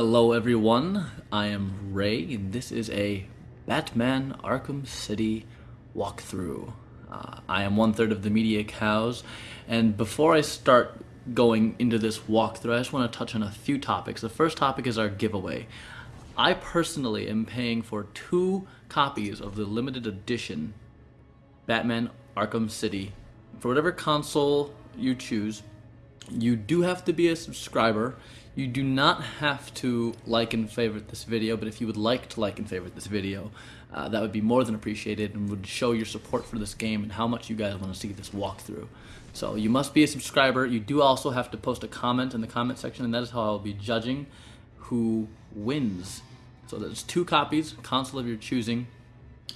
Hello everyone, I am Ray and this is a Batman Arkham City walkthrough. Uh, I am one third of the Media Cows and before I start going into this walkthrough I just want to touch on a few topics. The first topic is our giveaway. I personally am paying for two copies of the limited edition Batman Arkham City for whatever console you choose. You do have to be a subscriber you do not have to like and favorite this video, but if you would like to like and favorite this video, uh, that would be more than appreciated and would show your support for this game and how much you guys want to see this walkthrough. So you must be a subscriber. You do also have to post a comment in the comment section, and that is how I'll be judging who wins. So there's two copies, console of your choosing.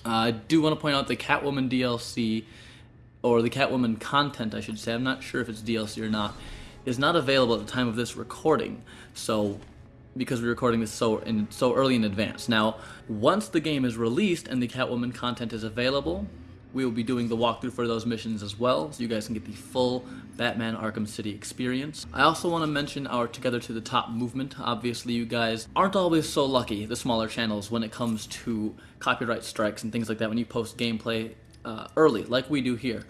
Uh, I do want to point out the Catwoman DLC, or the Catwoman content, I should say. I'm not sure if it's DLC or not is not available at the time of this recording. So because we're recording this so in so early in advance. Now, once the game is released and the Catwoman content is available, we will be doing the walkthrough for those missions as well, so you guys can get the full Batman Arkham City experience. I also want to mention our Together to the Top movement. Obviously, you guys aren't always so lucky, the smaller channels, when it comes to copyright strikes and things like that when you post gameplay uh, early, like we do here.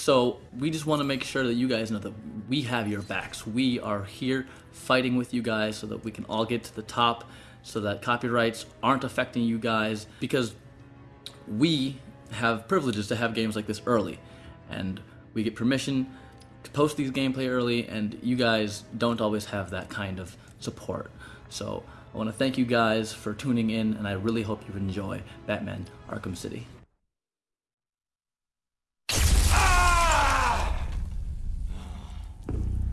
So we just want to make sure that you guys know that we have your backs. We are here fighting with you guys so that we can all get to the top so that copyrights aren't affecting you guys because we have privileges to have games like this early and we get permission to post these gameplay early and you guys don't always have that kind of support. So I want to thank you guys for tuning in and I really hope you enjoy Batman Arkham City.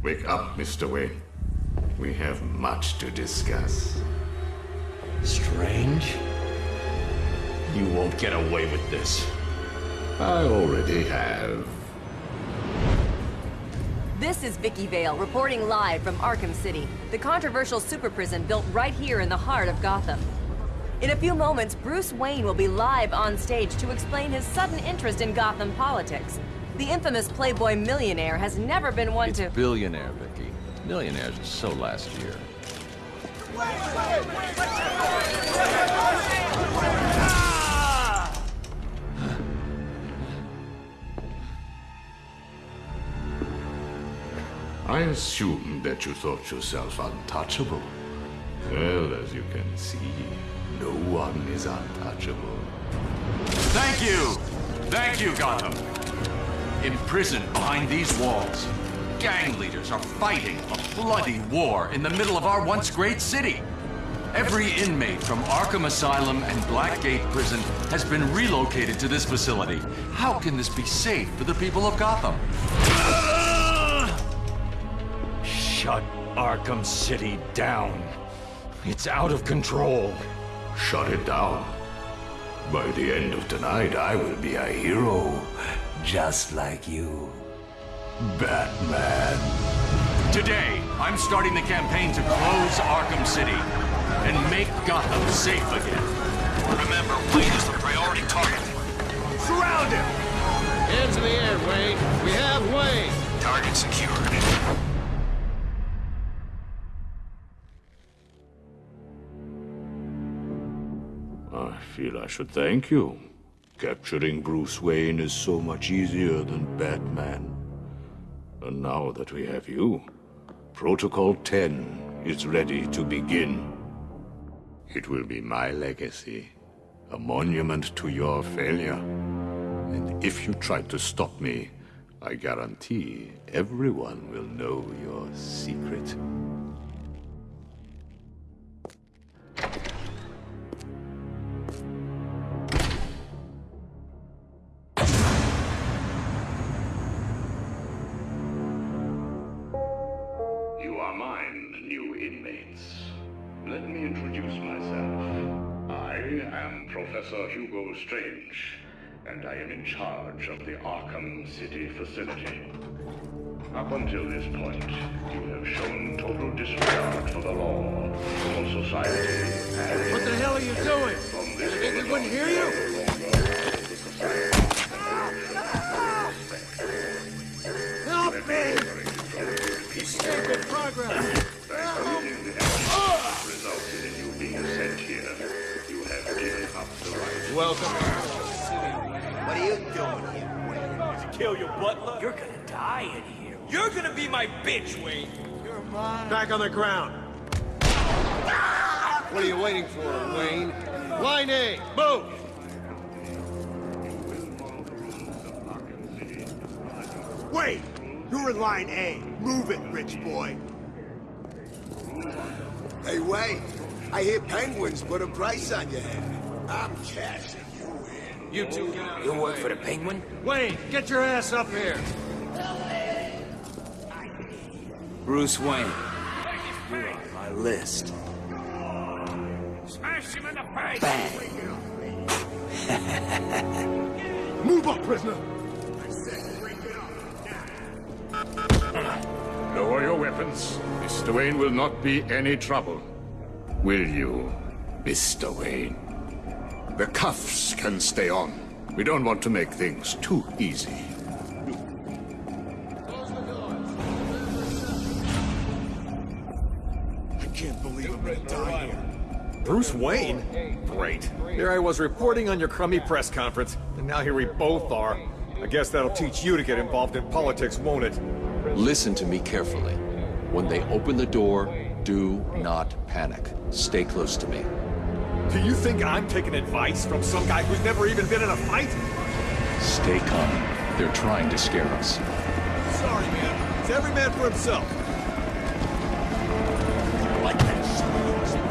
Wake up, Mr. Wayne. We have much to discuss. Strange? You won't get away with this. I already have. This is Vicki Vale, reporting live from Arkham City, the controversial super prison built right here in the heart of Gotham. In a few moments, Bruce Wayne will be live on stage to explain his sudden interest in Gotham politics the infamous Playboy millionaire has never been one it's to... billionaire, Vicki. Millionaires are so last year. I assumed that you thought yourself untouchable. Well, as you can see, no one is untouchable. Thank you! Thank you, Gotham! Imprisoned behind these walls, gang leaders are fighting a bloody war in the middle of our once great city. Every inmate from Arkham Asylum and Blackgate Prison has been relocated to this facility. How can this be safe for the people of Gotham? Shut Arkham City down. It's out of control. Shut it down. By the end of tonight, I will be a hero just like you. Batman. Today, I'm starting the campaign to close Arkham City and make Gotham safe again. Remember, Wayne is the priority target. Surround him! Hands in the air, Wayne. We have Wayne. Target secured. I feel I should thank you. Capturing Bruce Wayne is so much easier than Batman. And now that we have you, Protocol 10 is ready to begin. It will be my legacy, a monument to your failure. And if you try to stop me, I guarantee everyone will know your secret. Professor Hugo Strange, and I am in charge of the Arkham City facility. Up until this point, you have shown total disregard for the law, for society, and... What the hell are you doing? You think we wouldn't hear you? Resulted in you being sent here, you have given up the right. Welcome. What are you doing here, Wayne? To Kill your butler? You're gonna die in here. You're gonna be my bitch, Wayne. You're mine. Back on the ground. What are you waiting for, Wayne? Line A, move! Wait! You're in line A. Move it, rich boy. Hey, Wayne. I hear penguins put a price on your head. I'm cashing you in. You two get out You work for the penguin? Wayne, get your ass up here. Bruce Wayne. You're on my list. Smash him in the face! Bang! Move up, prisoner! Lower your weapons. Mr. Wayne will not be any trouble. Will you, Mr. Wayne? The cuffs can stay on. We don't want to make things too easy. I can't believe I'm gonna die here. Bruce Wayne? Great. Here I was reporting on your crummy press conference, and now here we both are. I guess that'll teach you to get involved in politics, won't it? Listen to me carefully. When they open the door, do not panic. Stay close to me. Do you think I'm taking advice from some guy who's never even been in a fight? Stay calm. They're trying to scare us. Sorry, man. It's every man for himself. Like that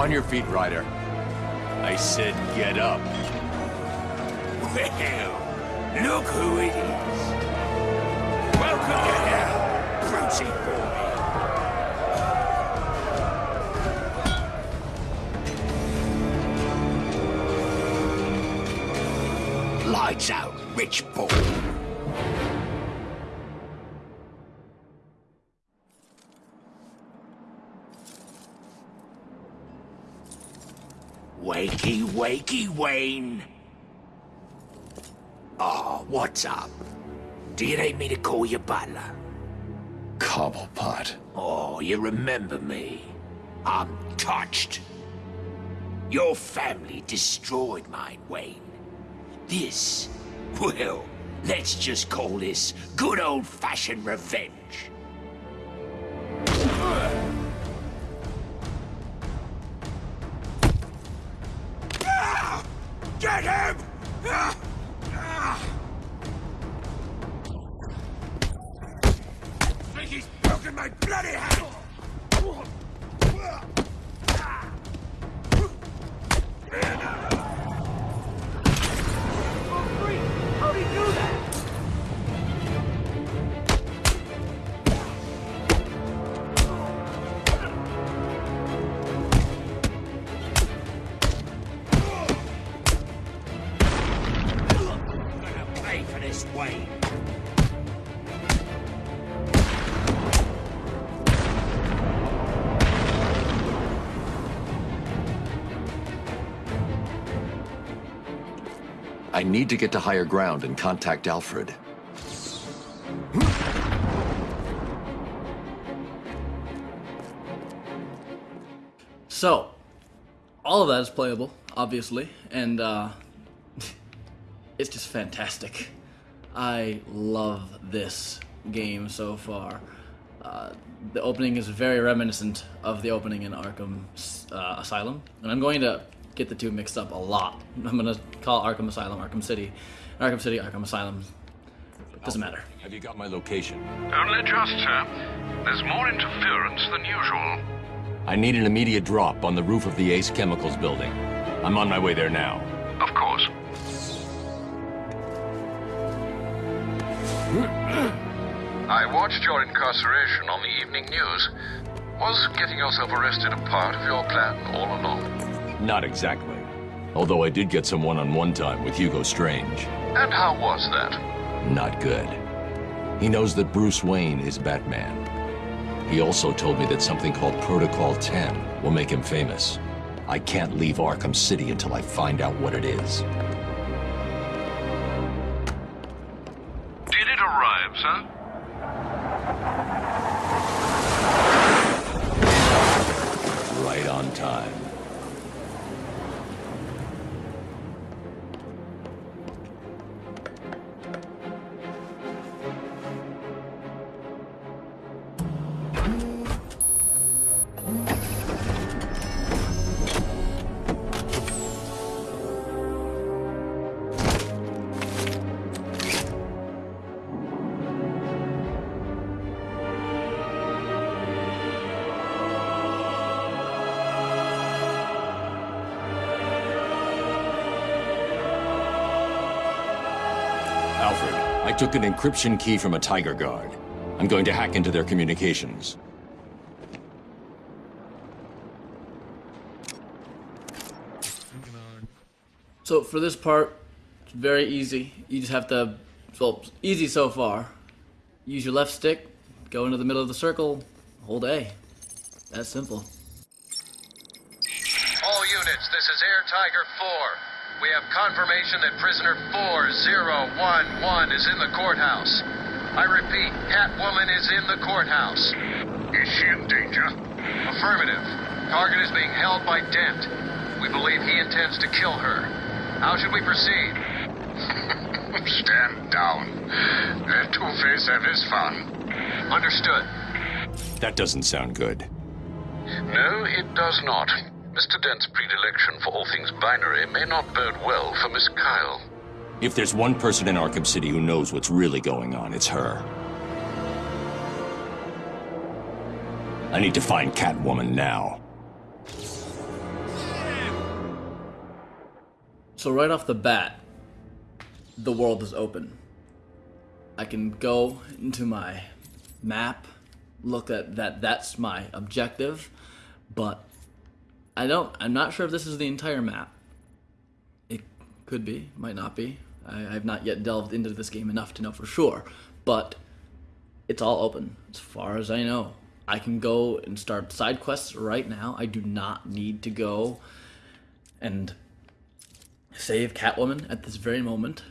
On your feet, Ryder. I said get up. Well, look who it is. Welcome to hell, Brucey boy. Lights out, rich boy. Wakey, wakey, Wayne. Oh, what's up? Do you need me to call you butler? Cobblepot. Oh, you remember me? I'm touched. Your family destroyed mine, Wayne. This, well, let's just call this good old-fashioned revenge. Need to get to higher ground and contact Alfred. So, all of that is playable, obviously, and uh, it's just fantastic. I love this game so far. Uh, the opening is very reminiscent of the opening in Arkham uh, Asylum, and I'm going to get the two mixed up a lot. I'm going to call Arkham Asylum Arkham City, Arkham City Arkham Asylum. It doesn't matter. Have you got my location? Only just, sir. There's more interference than usual. I need an immediate drop on the roof of the Ace Chemicals building. I'm on my way there now. Of course. I watched your incarceration on the evening news. Was getting yourself arrested a part of your plan all along? Not exactly. Although I did get some one-on-one time with Hugo Strange. And how was that? Not good. He knows that Bruce Wayne is Batman. He also told me that something called Protocol 10 will make him famous. I can't leave Arkham City until I find out what it is. Alfred, I took an encryption key from a Tiger Guard. I'm going to hack into their communications. So for this part, it's very easy. You just have to, well, easy so far. Use your left stick, go into the middle of the circle, hold A. That's simple. All units, this is Air Tiger 4. We have confirmation that prisoner 4011 is in the courthouse. I repeat, Catwoman is in the courthouse. Is she in danger? Affirmative. Target is being held by Dent. We believe he intends to kill her. How should we proceed? Stand down. Let Two-Face have his fun. Understood. That doesn't sound good. No, it does not. Mr. Dent's predilection for all things binary may not bode well for Miss Kyle. If there's one person in Arkham City who knows what's really going on, it's her. I need to find Catwoman now. So right off the bat, the world is open. I can go into my map, look at that. That's my objective, but I don't. I'm not sure if this is the entire map. It could be, might not be. I, I've not yet delved into this game enough to know for sure, but it's all open as far as I know. I can go and start side quests right now. I do not need to go and save Catwoman at this very moment.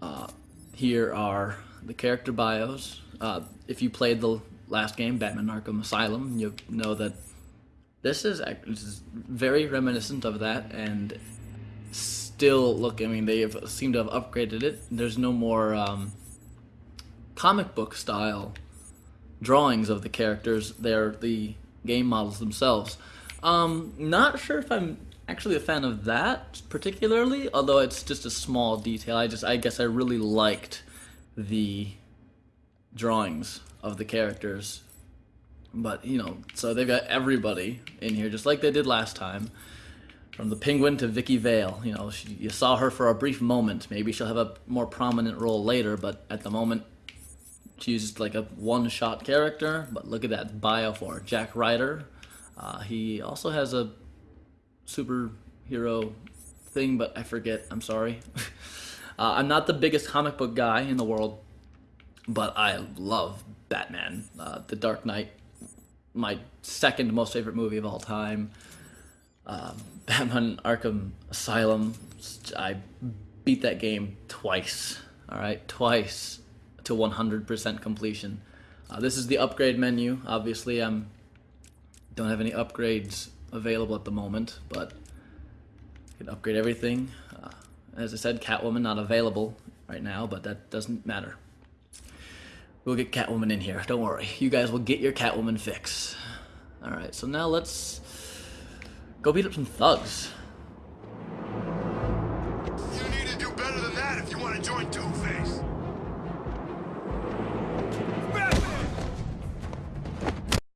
Uh, here are the character bios. Uh, if you played the last game, Batman Arkham Asylum, you know that this is, very reminiscent of that and still look, I mean, they have, seem to have upgraded it. There's no more um, comic book style drawings of the characters. They're the game models themselves. Um, not sure if I'm actually a fan of that particularly, although it's just a small detail. I just, I guess I really liked the drawings of the characters. But, you know, so they've got everybody in here, just like they did last time. From the Penguin to Vicki Vale, you know, she, you saw her for a brief moment. Maybe she'll have a more prominent role later, but at the moment, she's just like a one-shot character. But look at that bio for. Jack Ryder. Uh, he also has a superhero thing, but I forget. I'm sorry. uh, I'm not the biggest comic book guy in the world, but I love Batman. Uh, the Dark Knight, my second most favorite movie of all time. Uh, Batman Arkham Asylum. I beat that game twice. All right, twice to 100% completion. Uh, this is the upgrade menu. Obviously, I'm don't have any upgrades available at the moment, but you can upgrade everything. Uh, as I said, Catwoman not available right now, but that doesn't matter. We'll get Catwoman in here. Don't worry. You guys will get your Catwoman fix. All right. So now let's go beat up some thugs.